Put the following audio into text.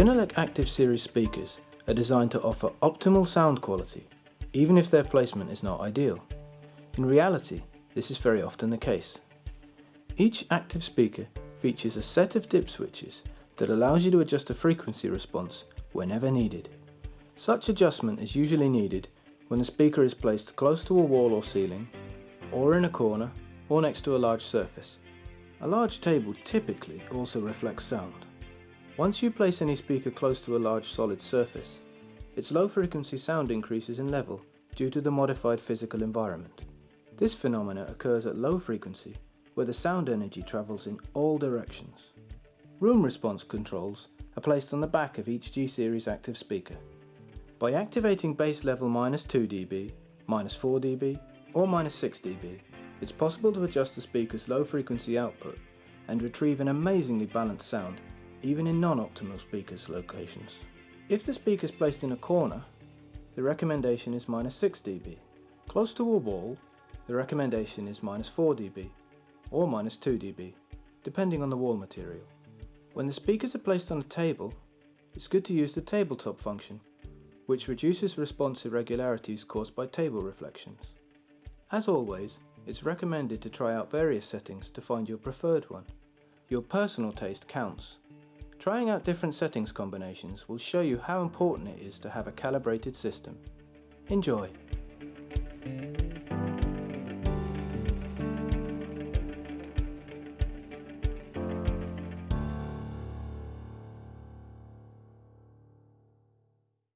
Genelec Active Series speakers are designed to offer optimal sound quality, even if their placement is not ideal. In reality, this is very often the case. Each active speaker features a set of dip switches that allows you to adjust the frequency response whenever needed. Such adjustment is usually needed when the speaker is placed close to a wall or ceiling, or in a corner, or next to a large surface. A large table typically also reflects sound. Once you place any speaker close to a large solid surface, its low frequency sound increases in level due to the modified physical environment. This phenomena occurs at low frequency where the sound energy travels in all directions. Room response controls are placed on the back of each G-Series active speaker. By activating bass level minus 2 dB, minus 4 dB or minus 6 dB, it's possible to adjust the speaker's low frequency output and retrieve an amazingly balanced sound even in non-optimal speakers locations. If the speaker is placed in a corner, the recommendation is minus 6 dB. Close to a wall, the recommendation is minus 4 dB or minus 2 dB, depending on the wall material. When the speakers are placed on a table, it's good to use the tabletop function, which reduces response irregularities caused by table reflections. As always, it's recommended to try out various settings to find your preferred one. Your personal taste counts, Trying out different settings combinations will show you how important it is to have a calibrated system. Enjoy!